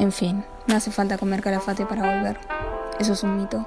En fin, no hace falta comer calafate para volver. Eso es un mito.